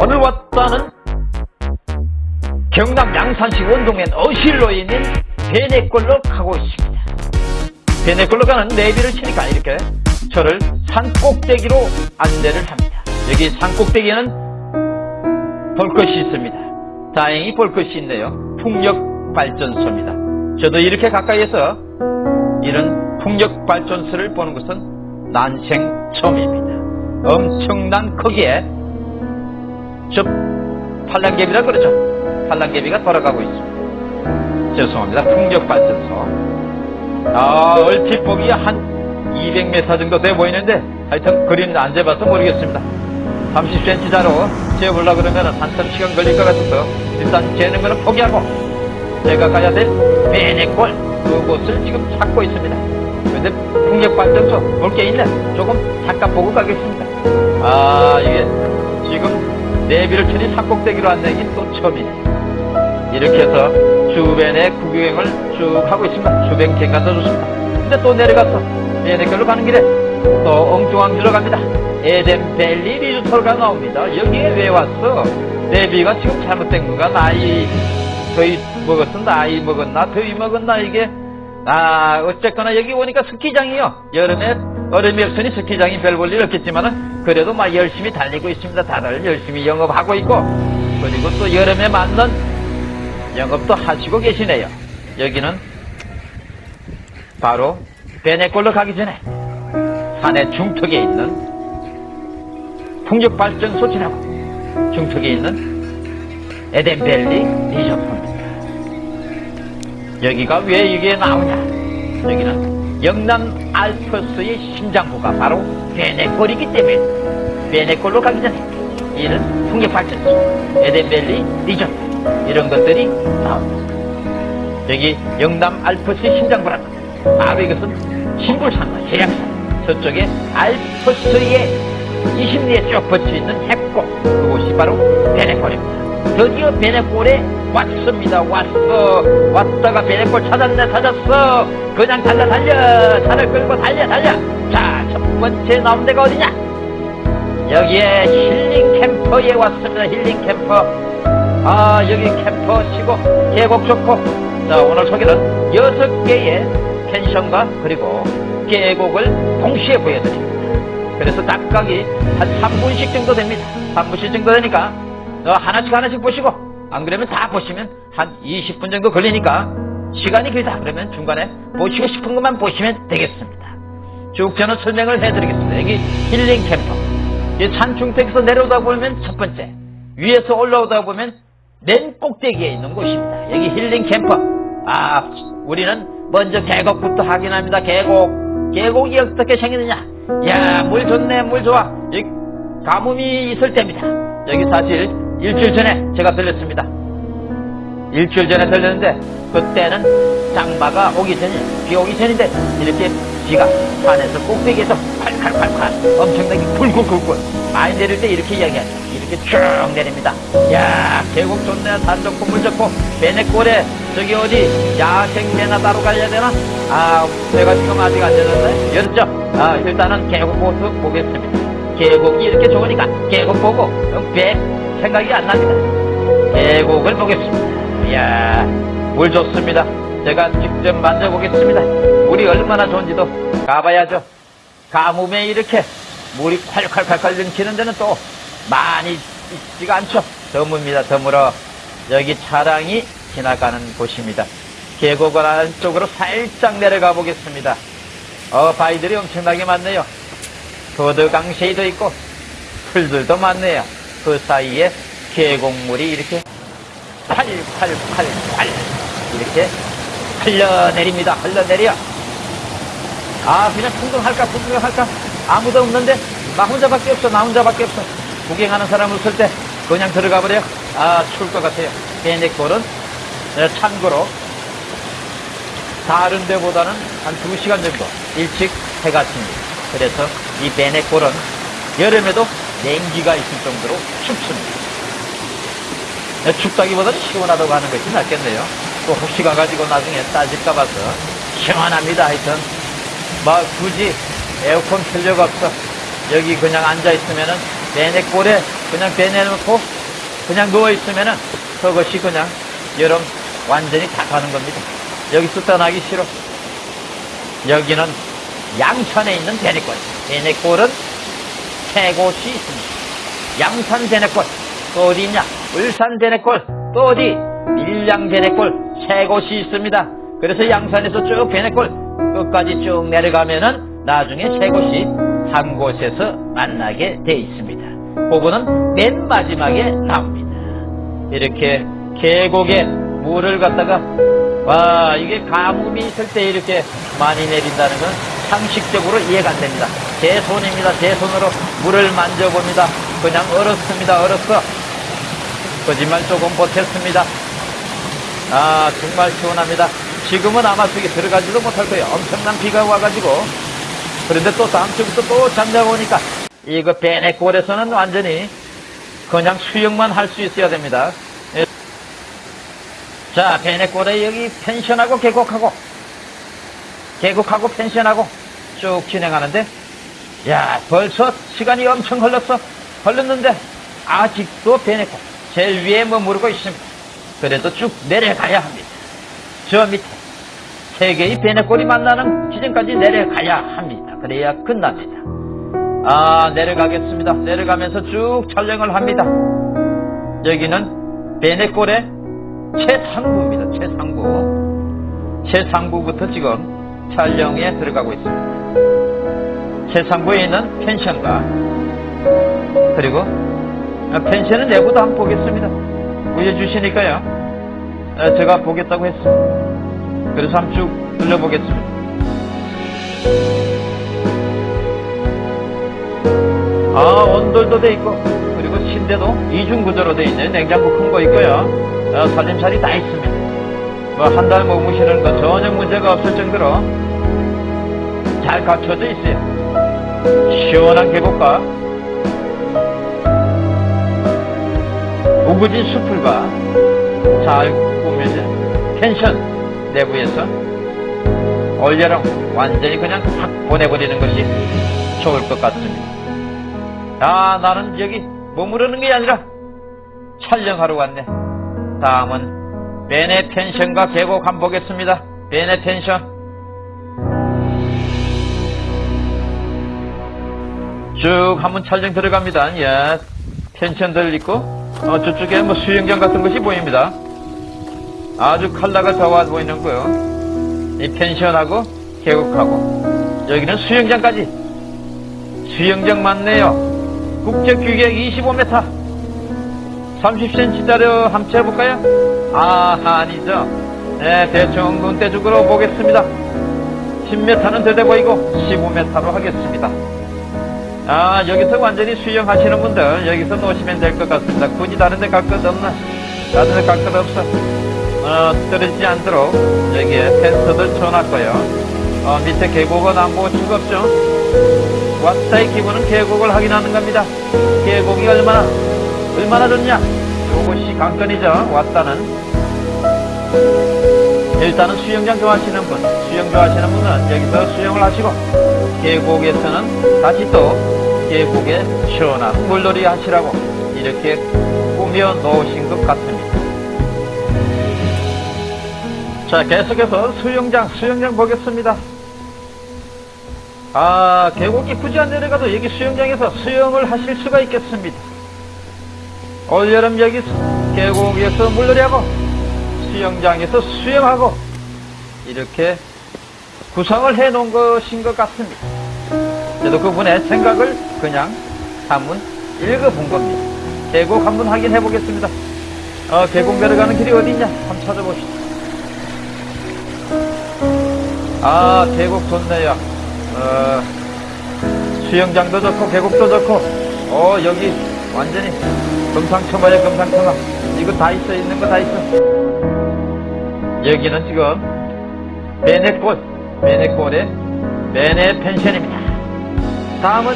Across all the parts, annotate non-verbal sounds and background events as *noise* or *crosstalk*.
오늘 왔다는 경남 양산시 원동면 어실로에 있는 베네골로 가고 있습니다. 베네골로 가는 내비를 치니까 이렇게 저를 산 꼭대기로 안내를 합니다. 여기 산 꼭대기에는 볼 것이 있습니다. 다행히 볼 것이 있네요. 풍력발전소입니다. 저도 이렇게 가까이에서 이런 풍력발전소를 보는 것은 난생 처음입니다. 엄청난 크기에 저 팔랑개비라 그러죠. 팔랑개비가 돌아가고 있습니다. 죄송합니다. 풍력발전소. 아, 얼핏 보기에 한 200m 정도 돼 보이는데 하여튼 그림 안 재봐서 모르겠습니다. 30cm 자로 재보려고 그러면 한참 시간 걸릴 것 같아서 일단 재는 거는 포기하고 제가 가야 될 베네골 그곳을 지금 찾고 있습니다. 근데 풍력발전소 볼 게 있네. 조금 잠깐 보고 가겠습니다. 아, 이게 지금 내비를 치니 산꼭대기로 앉는 게또 처음이네. 이렇게 해서 주변의 구경을 쭉 하고 있습니다. 주변 경관도 좋습니다. 근데 또 내려가서 베네골로 가는 길에 또 엉뚱한 길로 갑니다. 에덴밸리 리조트가 나옵니다. 여기에 왜 왔어? 내비가 지금 잘못된 건가? 나이 더위 먹었어? 나이 먹었나? 더위 먹었나? 이게 아 어쨌거나 여기 오니까 스키장이요. 여름에 얼음이 없으니 스키장이 별 볼일 없겠지만은 그래도 막 열심히 달리고 있습니다. 다들 열심히 영업하고 있고 그리고 또 여름에 맞는 영업도 하시고 계시네요. 여기는 바로 베네골로 가기 전에 산의 중턱에 있는 풍력발전소 지나고 중턱에 있는 에덴밸리 리조트입니다. 여기가 왜 이게 나오냐? 여기는 영남 알프스의 심장부가 바로 베네골이기 때문에 베네골로 가기 전에 이런 풍력발전소, 에덴밸리 리조트 이런 것들이 나옵니다. 여기 영남 알프스의 심장부라는 바로 이것은 신불산과 해양산 저쪽에 알프스의 20리에 쭉 뻗쳐있는 해골 그곳이 바로 베네골입니다. 드디어 베네골에 왔습니다. 왔어. 왔다가 베네골 찾았네 찾았어. 그냥 달려 달려 차를 끌고 달려 달려. 자 첫 번째 나온 데가 어디냐? 여기에 힐링 캠퍼에 왔습니다. 힐링 캠퍼. 아 여기 캠퍼 치고 계곡 좋고 자 오늘 소개는 여섯 개의 펜션과 그리고 계곡을 동시에 보여드립니다. 그래서 각각이 한 3분씩 정도 됩니다. 3분씩 정도 되니까 어, 하나씩 하나씩 보시고 안 그러면 다 보시면 한 20분 정도 걸리니까 시간이 길다 그러면 중간에 보시고 싶은 것만 보시면 되겠습니다. 쭉 저는 설명을 해드리겠습니다. 여기 힐링 캠퍼. 이 산중턱에서 내려오다 보면 첫 번째, 위에서 올라오다 보면 맨 꼭대기에 있는 곳입니다. 여기 힐링 캠퍼. 아, 우리는 먼저 계곡부터 확인합니다. 계곡. 계곡이 어떻게 생기느냐? 야, 물 좋네, 물 좋아. 이 가뭄이 있을 때입니다. 여기 사실 일주일 전에 제가 들렸습니다. 일주일 전에 들렸는데 그때는 장마가 오기 전에 비 오기 전인데 이렇게 비가 산에서 꼭대기에서 콸콸콸콸 엄청나게 굴굴 굴굴 많이 내릴 때 이렇게 이야기하죠. 이렇게 쭉 내립니다. 야 계곡 좋네 산 좋고 물 좋고 베네골에 저기 어디 야생 배나 따로 가야 되나? 아 제가 지금 아직 안 열었네. 열었죠? 아 일단은 계곡 모습 보겠습니다. 계곡이 이렇게 좋으니까 계곡 보고 배 생각이 안 납니다. 계곡을 보겠습니다. 이야, 물 좋습니다. 제가 직접 만져보겠습니다. 물이 얼마나 좋은지도 가봐야죠. 가뭄에 이렇게 물이 콸콸콸콸 넘치는 데는 또 많이 있지가 않죠. 드뭅니다. 드물어. 여기 차량이 지나가는 곳입니다. 계곡을 안쪽으로 살짝 내려가 보겠습니다. 어, 바위들이 엄청나게 많네요. 도드 강쉐이도 있고 풀들도 많네요. 그 사이에 계곡물이 이렇게 팔팔팔팔 이렇게 흘러내립니다. 흘러내려. 아 그냥 풍경할까? 풍경할까? 아무도 없는데? 나 혼자밖에 없어 나 혼자밖에 없어. 구경하는 사람 없을 때 그냥 들어가 버려. 아 추울 것 같아요. 베네골은 네, 참고로 다른 데보다는 한 2시간 정도 일찍 해가 집니다. 그래서 이 베네골은 여름에도 냉기가 있을 정도로 춥습니다 네, 춥다기보다는 시원하다고 하는 것이 낫겠네요. 또 혹시 가가지고 나중에 따질까 봐서 시원합니다. 하여튼 뭐 굳이 에어컨 틀려가 없어. 여기 그냥 앉아있으면은 내내 꼴에 그냥 배내놓고 그냥 누워있으면은 그것이 그냥 여름 완전히 다 가는 겁니다. 여기서 떠나기 싫어. 여기는 양천에 있는 대내골. 대내골은 세 곳이 있습니다. 양산 대내골. 또 어디 있냐? 울산 대내골. 또 어디? 밀양. 세 곳이 있습니다. 그래서 양산에서 쭉 대내골 끝까지 쭉 내려가면은 나중에 세 곳이 한 곳에서 만나게 돼 있습니다. 그거는 맨 마지막에 나옵니다. 이렇게 계곡에 물을 갖다가 와 이게 가뭄이 있을 때 이렇게 많이 내린다는 건 상식적으로 이해가 안 됩니다. 제 손입니다. 제 손으로 물을 만져봅니다. 그냥 얼었습니다. 얼었어. 거짓말 조금 못했습니다. 아 정말 시원합니다. 지금은 아마 저기 들어가지도 못할 거예요. 엄청난 비가 와가지고 그런데 또 다음 주부터 또 잠자고 오니까 이거 베네골에서는 완전히 그냥 수영만 할 수 있어야 됩니다. 예. 자, 베네골에 여기 펜션하고 계곡하고 계곡하고 펜션하고 쭉 진행하는데 야 벌써 시간이 엄청 흘렀어 흘렀는데 아직도 베네골 제일 위에 머무르고 있습니다. 그래도 쭉 내려가야 합니다. 저 밑에 세 개의 베네골이 만나는 지점까지 내려가야 합니다. 그래야 끝납니다. 아, 내려가겠습니다. 내려가면서 쭉 촬영을 합니다. 여기는 베네골의 최상부입니다. 최상부. 최상부부터 지금 촬영에 들어가고 있습니다. 최상부에 있는 펜션과 그리고 펜션은 내부도 한번 보겠습니다. 보여주시니까요. 아, 제가 보겠다고 했습니다. 그래서 한번 쭉 둘러보겠습니다. 아, 온돌도 돼 있고, 그리고 침대도 이중 구조로 돼 있는 냉장고 큰 거 있고요. 어, 살림살이 다 있습니다. 뭐, 한 달 머무시는 거 전혀 문제가 없을 정도로 잘 갖춰져 있어요. 시원한 계곡과 우거진 숲풀과 잘 꾸며진 펜션 내부에서 올여름 완전히 그냥 확 보내버리는 것이 좋을 것 같습니다. 아, 나는 여기 머무르는 게 아니라 촬영하러 왔네. 다음은 베네 펜션과 계곡 한번 보겠습니다. 베네 펜션. 쭉 한번 촬영 들어갑니다. 예. 펜션들 있고, 어, 저쪽에 뭐 수영장 같은 것이 보입니다. 아주 컬러가 좋아 보이는 거요. 이 펜션하고 계곡하고, 여기는 수영장까지. 수영장 맞네요. 국제 규격 25m 30cm짜리 한번 재볼까요? 아 아니죠. 네 대충 눈대중으로 보겠습니다. 10m는 더돼 보이고 15m로 하겠습니다. 아 여기서 완전히 수영하시는 분들 여기서 놓으시면 될 것 같습니다. 굳이 다른 데 갈 것 없나? 다른 데 갈 것 없어. 어, 떨어지지 않도록 여기에 펜스들 쳐놨고요. 어, 밑에 계곡은 안 보고 즐겁죠 왔다의 기분은 계곡을 확인하는 겁니다. 계곡이 얼마나 얼마나 좋냐? 이것이 관건이죠. 왔다는 일단은 수영장 좋아하시는 분, 수영 좋아하시는 분은 여기서 수영을 하시고 계곡에서는 다시 또 계곡에 시원한 물놀이 하시라고 이렇게 꾸며 놓으신 것 같습니다. 자, 계속해서 수영장, 수영장 보겠습니다. 아, 계곡이 굳이 안 내려가도 여기 수영장에서 수영을 하실 수가 있겠습니다. 올여름 여기 계곡에서 물놀이하고 수영장에서 수영하고 이렇게 구성을 해 놓은 것인 것 같습니다. 저도 그분의 생각을 그냥 한번 읽어본 겁니다. 계곡 한번 확인해 보겠습니다. 어, 계곡 내려가는 길이 어디 있냐? 한번 찾아봅시다. 아, 계곡 좋네요. 어, 수영장도 좋고 계곡도 좋고 어 여기 완전히 금상첨화야 금상첨화. 이거 다 있어 있는 거 다 있어. 여기는 지금 베네골 베네골의 베네 펜션입니다. 다음은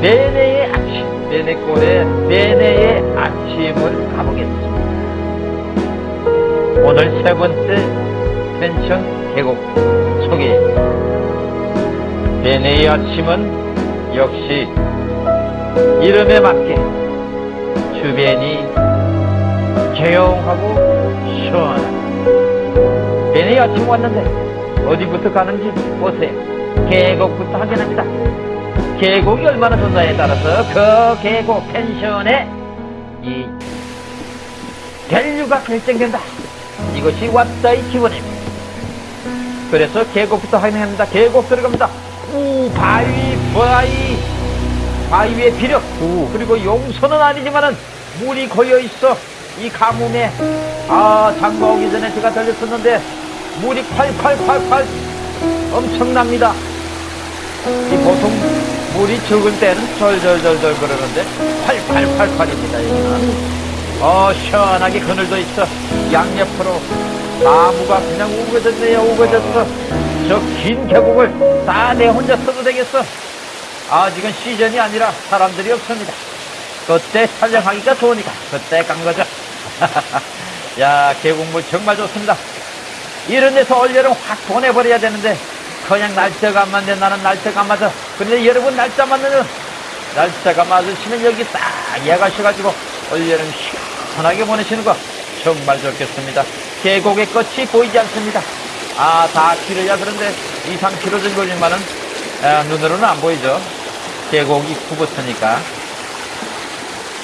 베네의 아침 베네골의 베네의 아침을 가보겠습니다. 오늘 세 번째 펜션 계곡 소개입니다 베네의 아침은 역시 이름에 맞게 주변이 조용하고 시원한 배내 아침 왔는데 어디부터 가는지 보세요. 계곡부터 확인합니다. 계곡이 얼마나 좋나에 따라서 그 계곡 펜션의 이 value가 결정된다. 이것이 왓다의 기본입니다. 그래서 계곡부터 확인합니다. 계곡 들어갑니다. 우 바위 바위. 바위의 비력. 우 그리고 용서는 아니지만은 물이 고여 있어. 이 가뭄에. 아 장마 오기 전에 제가 들렸었는데 물이 콸콸콸콸. 엄청납니다. 이 보통 물이 적을 때는 절절절절 그러는데 콸콸콸콸입니다 여기는. 어 시원하게 그늘도 있어. 양옆으로 나무가 그냥 우거졌네요 우거졌어 저 긴 계곡을 다 내 혼자 써도 되겠어. 아직은 시즌이 아니라 사람들이 없습니다. 그때 촬영하기가 좋으니까 그때 간 거죠. *laughs* 야 계곡물 정말 좋습니다. 이런 데서 올여름 확 보내버려야 되는데 그냥 날짜가 안 맞네. 나는 날짜가 안 맞아. 그런데 여러분 날짜 맞는 날짜가 맞으시면 여기 딱 예가셔가지고 올여름 시원하게 보내시는 거 정말 좋겠습니다. 계곡의 끝이 보이지 않습니다 아 다 길어야 그런데 2, 3km 정도 걸리면은 아, 눈으로는 안 보이죠. 계곡 입구부터니까.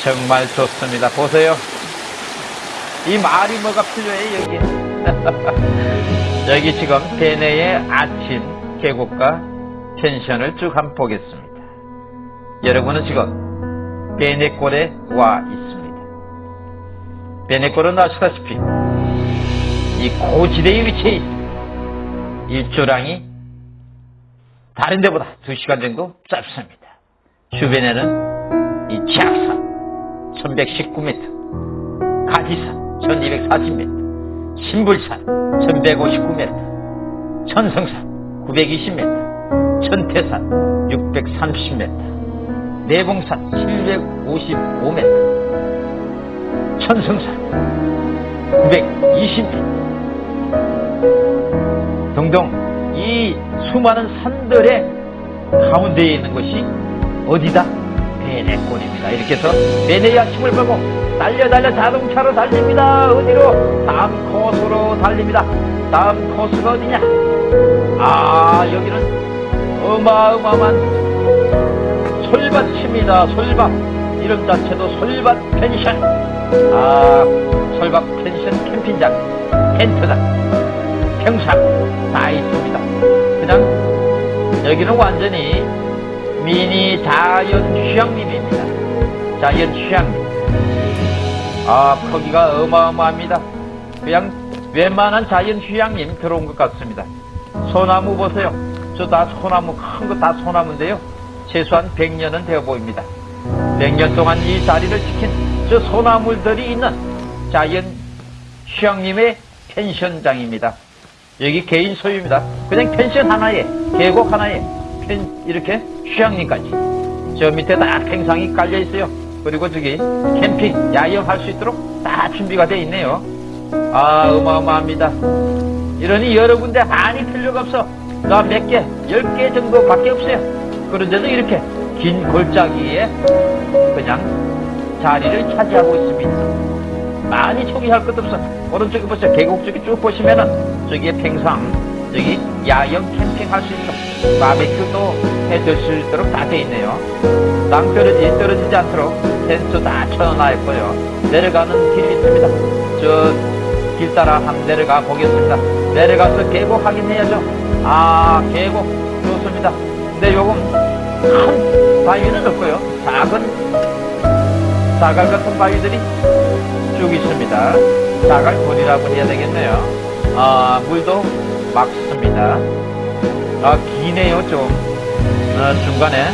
정말 좋습니다. 보세요. 이 말이 뭐가 필요해 여기? *laughs* 여기 지금 베네의 아침 계곡과 펜션을 쭉 한번 보겠습니다. 여러분은 지금 베네골에 와 있습니다. 베네골은 아시다시피 이 고지대에 위치해 있습니다 일조량이 다른 데보다 2시간 정도 짧습니다. 주변에는 이 지악산 1119m 가지산 1240m 신불산 1159m 천성산 920m 천태산 630m 내봉산 755m 천성산 920m 등등 이 수많은 산들의 가운데에 있는 것이 어디다? 베네골입니다. 이렇게 해서 베네의 아침을 보고 달려 달려 자동차로 달립니다. 어디로? 다음 코스로 달립니다. 다음 코스가 어디냐? 아 여기는 어마어마한 솔밭입니다. 솔밭 이름 자체도 솔밭 펜션 아 솔밭 펜션 캠핑장 텐트장 평상 다 있습니다. 그냥 여기는 완전히 미니 자연 휴양림입니다. 자연 휴양림. 아 크기가 어마어마합니다. 그냥 웬만한 자연 휴양림 들어온 것 같습니다. 소나무 보세요. 저 다 소나무 큰 거 다 소나무인데요. 최소한 100년은 되어 보입니다. 100년 동안 이 자리를 지킨 저 소나무들이 있는 자연 휴양림의 펜션장입니다. 여기 개인 소유입니다. 그냥 펜션 하나에, 계곡 하나에, 펜, 이렇게 휴양림까지. 저 밑에 다 팽상이 깔려 있어요. 그리고 저기 캠핑, 야영할 수 있도록 다 준비가 되어 있네요. 아, 어마어마합니다. 이러니 여러 군데 많이 필요가 없어. 나 몇 개, 열 개 정도밖에 없어요. 그런데도 이렇게 긴 골짜기에 그냥 자리를 차지하고 있습니다. 많이 소개할 것도 없어. 오른쪽에 보세요. 계곡 쪽에 쭉 보시면은 저기에 팽상, 저기 야영 캠핑 할 수 있도록 바베큐도 해줄 수 있도록 다 돼 있네요. 땅 떨어지, 떨어지지 않도록 텐트 다 쳐놔 있고요. 내려가는 길이 있습니다. 저 길 따라 한번 내려가 보겠습니다. 내려가서 계곡 확인해야죠. 아, 계곡 좋습니다. 근데 요금 큰 바위는 없고요. 작은 사갈 같은 바위들이 쭉 있습니다. 자갈골이라고 해야 되겠네요. 아, 물도 막습니다. 아, 기네요, 좀. 아, 중간에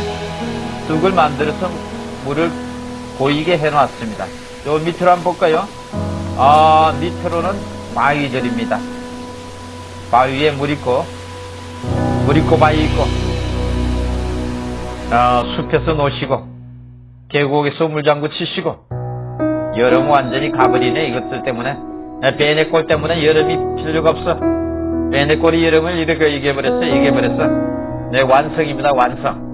뚝을 만들어서 물을 보이게 해놨습니다. 요 밑으로 한번 볼까요? 아, 밑으로는 바위절입니다. 바위에 물 있고, 물 있고 바위 있고, 아, 숲에서 노시고, 계곡에서 물장구 치시고, 여름 완전히 가버리네 이것들 때문에 베네골 때문에 여름이 필요가 없어 베네골이 여름을 이렇게 얘기해버렸어 얘기해버렸어 네 완성입니다 완성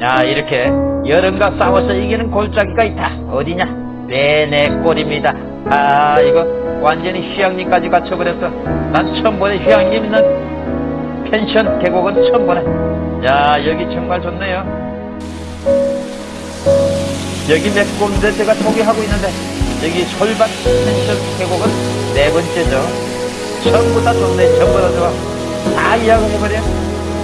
야, 이렇게 여름과 싸워서 이기는 골짜기가 있다. 어디냐? 베네골입니다. 아, 이거 완전히 휴양림까지 갖춰버렸어. 난 처음 보네, 휴양림 있는 펜션 계곡은 처음 보네. 야, 여기 정말 좋네요. 여기 몇 군데 제가 소개하고 있는데, 여기 솔밭 펜션 계곡은 네 번째죠. 전부 다 좋네, 전부 다 좋아. 다 이야기해버려.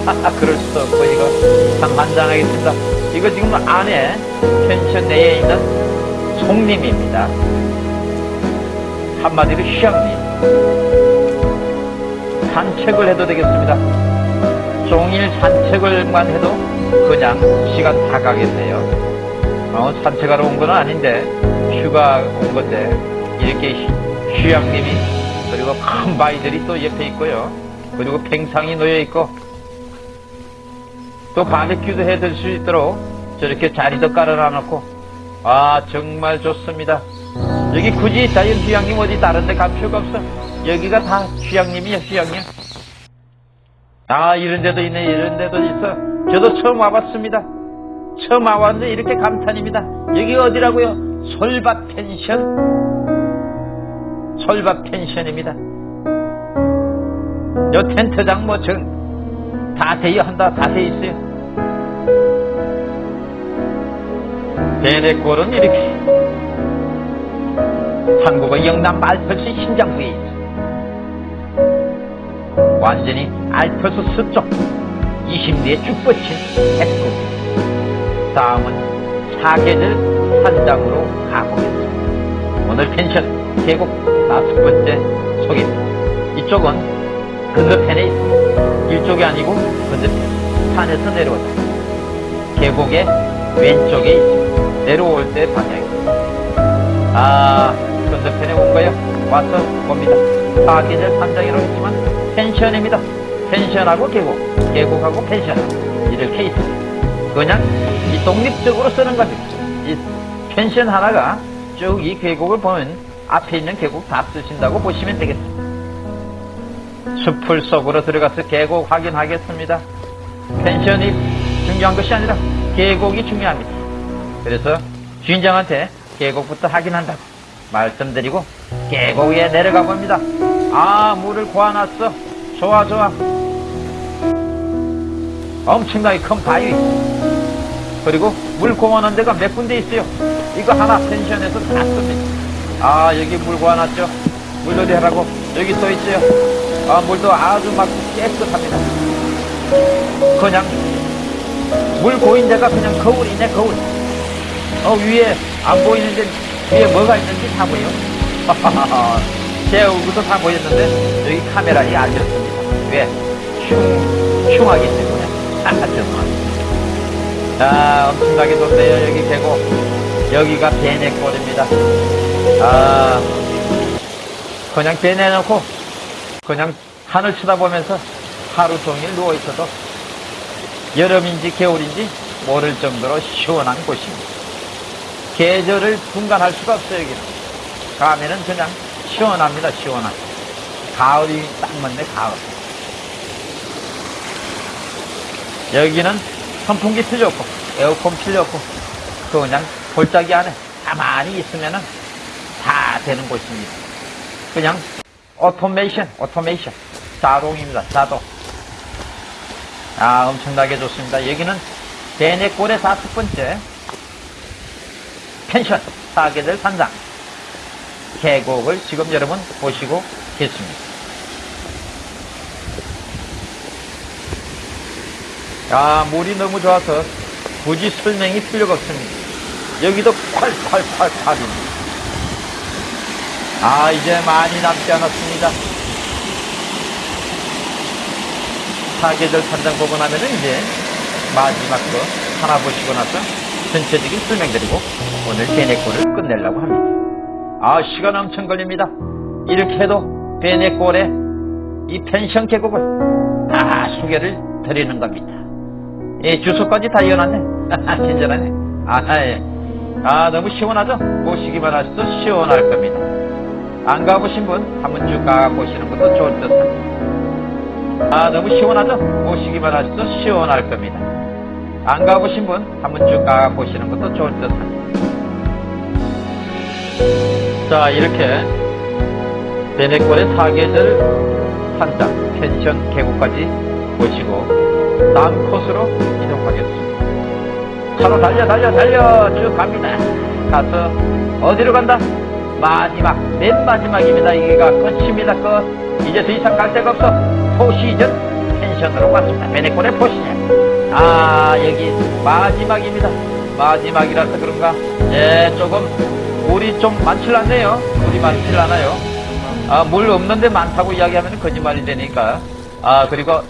하하, 그럴 수도 없고, 이거. 참 만장하겠습니다. 이거 지금 안에 펜션 내에 있는 송림입니다. 한마디로 휴양림. 산책을 해도 되겠습니다. 종일 산책을만 해도 그냥 시간 다 가겠네요. 어, 산책하러 온 건 아닌데, 휴가 온 건데, 이렇게 휴- 휴양림이, 그리고 큰 바위들이 또 옆에 있고요. 그리고 팽상이 놓여 있고, 또 바베큐도 해들수 있도록 저렇게 자리도 깔아놔 놓고, 아, 정말 좋습니다. 여기 굳이 자연 휴양림 어디 다른 데갈 필요가 없어. 여기가 다 휴양림이야, 휴양림. 아, 이런 데도 있네, 이런 데도 있어. 저도 처음 와봤습니다. 처음 와봤는데 이렇게 감탄입니다. 여기 어디라고요? 솔밭 펜션? 솔밭 펜션입니다. 요 텐트장 뭐, 전, 다 대여한다, 다 돼 있어요. 베네골은 이렇게 한국의 영남 알프스 신장부에 있어. 완전히 알프스 서쪽 20리에 쭉 뻗친 해국. 다음은 사계절 산장으로 가보겠습니다. 오늘 펜션 계곡 다섯 번째 소개입니다. 이쪽은 건너편에 있습니다. 이쪽이 아니고 건너편. 산에서 내려왔다. 계곡의 왼쪽에 있습니다. 내려올 때 방향입니다. 아, 건너편에 온 거요? 와서 봅니다. 사계절 산장이라고 했지만 펜션입니다. 펜션하고 계곡, 계곡하고 펜션 이렇게 있습니다. 그냥 이 독립적으로 쓰는 겁니다. 이 펜션 하나가 쭉 이 계곡을 보면 앞에 있는 계곡 다 쓰신다고 보시면 되겠습니다. 숲을 속으로 들어가서 계곡 확인하겠습니다. 펜션이 중요한 것이 아니라 계곡이 중요합니다. 그래서 주인장한테 계곡부터 확인한다고 말씀드리고 계곡에 내려가 봅니다. 아 물을 고아놨어. 좋아 좋아. 엄청나게 큰 바위. 그리고 물 고아놓은 데가 몇 군데 있어요. 이거 하나 펜션에서 다 씁니다. 아 여기 물 고아놨죠. 물놀이 하라고 여기 써 있어요. 아 물도 아주 막 깨끗합니다. 그냥 물 고인 데가 그냥 거울이네 거울. 어 위에 안 보이는데 위에 뭐가 있는지 다 보여. *laughs* 제 얼굴도 다 보였는데 여기 카메라에 알렸습니다. 왜? 흉, 흉하기 때문에. *laughs* 아, 죄송합니다. 아, 엄청나게 좋네요. 여기 계곡. 여기가 베네골입니다. 아, 그냥 베내놓고 그냥 하늘 쳐다보면서 하루 종일 누워있어도 여름인지 겨울인지 모를 정도로 시원한 곳입니다. 계절을 분간할 수가 없어요, 여기는. 가면은 그냥 시원합니다, 시원한. 가을이 딱 맞네, 가을. 여기는 선풍기 필요 없고, 에어컨 필요 없고, 그냥 골짜기 안에 가만히 있으면은 다 되는 곳입니다. 그냥 오토메이션, 오토메이션. 자동입니다, 자동. 아, 엄청나게 좋습니다. 여기는 배내골의 다섯 번째 펜션, 사계절 산장. 계곡을 지금 여러분 보시고 계십니다. 아, 물이 너무 좋아서 굳이 설명이 필요가 없습니다. 여기도 콸콸콸 콸입니다. 아, 이제 많이 남지 않았습니다. 사계절 산장 보고 나면은 이제 마지막 거 하나 보시고 나서 전체적인 설명드리고 오늘 베네골을 끝내려고 합니다. 아, 시간 엄청 걸립니다. 이렇게 해도 베네골의 이 펜션 계곡을 다 소개를 드리는 겁니다. 예, 주소까지 다 이어놨네. *laughs* 친절하네. 아, 예. 아, 너무 시원하죠? 보시기만 하셔도 시원할 겁니다. 안 가보신 분 한번 쭉 가보시는 것도 좋을 듯 합니다. 아, 너무 시원하죠? 보시기만 하셔도 시원할 겁니다. 안 가보신 분 한번 쭉 가보시는 것도 좋을 듯 합니다. 자, 이렇게 베네골의 사계절 산장 펜션 계곡까지 보시고 다음 코스로 이동하겠습니다. 차로 달려 달려 달려 쭉 갑니다. 가서 어디로 간다? 마지막 맨 마지막입니다. 여기가 끝입니다. 끝. 이제 더 이상 갈 데가 없어. 포시전 펜션으로 왔습니다. 베네골의 포시전. 아 여기 마지막입니다. 마지막이라서 그런가? 예 조금 물이 좀 많질 않네요. 물이 많질 않아요. 아, 물 없는데 많다고 이야기하면 거짓말이 되니까. 아 그리고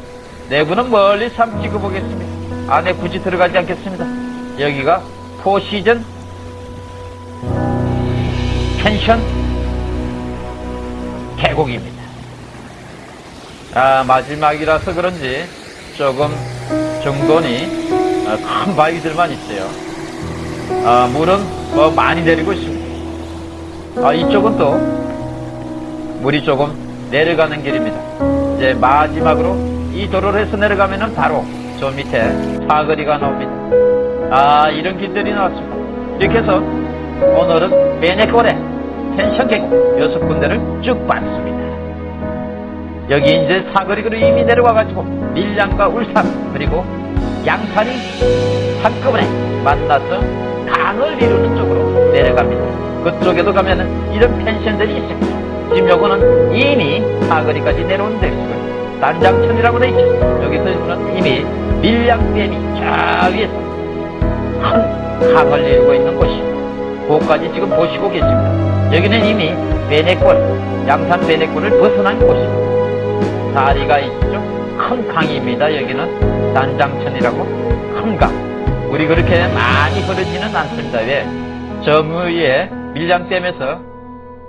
내부는 멀리 삼 찍어보겠습니다. 안에 굳이 들어가지 않겠습니다. 여기가 포시전 펜션 계곡입니다. 아, 마지막이라서 그런지 조금 정돈이 아, 큰 바위들만 있어요. 아, 물은 뭐 많이 내리고 있습니다. 아, 이쪽은 또 물이 조금 내려가는 길입니다. 이제 마지막으로 이 도로를 해서 내려가면은 바로 저 밑에 사거리가 나옵니다. 아, 이런 길들이 나왔습니다. 이렇게 해서 오늘은 베네골의 펜션 계곡 여섯 군데를 쭉 봤습니다. 여기 이제 사거리로 이미 내려와가지고 밀양과 울산 그리고 양산이 한꺼번에 만나서 강을 이루는 쪽으로 내려갑니다. 그쪽에도 가면은 이런 펜션들이 있습니다. 지금 요거는 이미 사거리까지 내려온 데이고요. 단장천이라고 돼 있죠. 여기서는 이미 밀양댐이 저 위에서 큰 강을 이루고 있는 곳입니다. 그것까지 지금 보시고 계십니다. 여기는 이미 베네골, 양산 베네골을 벗어난 곳입니다. 다리가 있죠. 큰 강입니다. 여기는 단장천이라고 큰 강. 우리 그렇게 많이 흐르지는 않습니다. 왜? 저 위에 밀양댐에서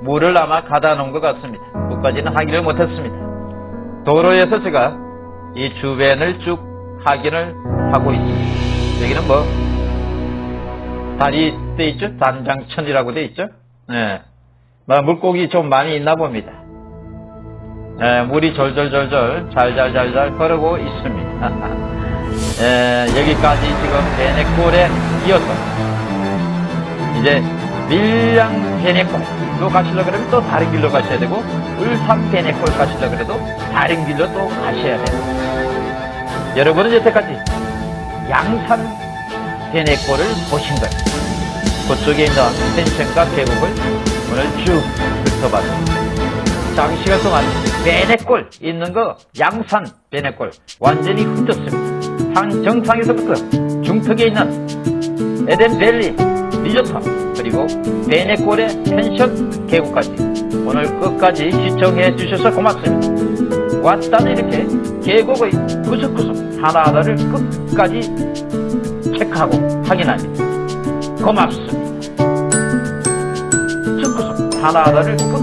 물을 아마 가다 놓은 것 같습니다. 그까지는 확인을 못했습니다. 도로에서 제가 이 주변을 쭉 확인을 하고 있습니다. 여기는 뭐 다리 돼 있죠? 단장천이라고 돼 있죠? 네. 뭐 물고기 좀 많이 있나 봅니다. 예, 물이 졸졸졸졸 잘잘잘잘 흐르고 있습니다. 예, *laughs* 여기까지 지금 베네골에 이어서 이제 밀양 베네골로 가시려 그러면 또 다른 길로 가셔야 되고 울산 베네골 가시려 그래도 다른 길로 또 가셔야 돼요. 여러분은 여태까지 양산 베네골을 보신 거예요. 그쪽에 있는 펜션과 계곡을 오늘 쭉 훑어봤습니다. 장시간 동안 베네골 있는 거 양산 베네골 완전히 훑었습니다. 산 정상에서부터 중턱에 있는 에덴밸리 리조트 그리고 베네골의 펜션 계곡까지 오늘 끝까지 시청해 주셔서 고맙습니다. 왔다는 이렇게 계곡의 구석구석 하나하나를 끝까지 체크하고 확인합니다. 고맙습니다. 구석구석 하나하나를 끝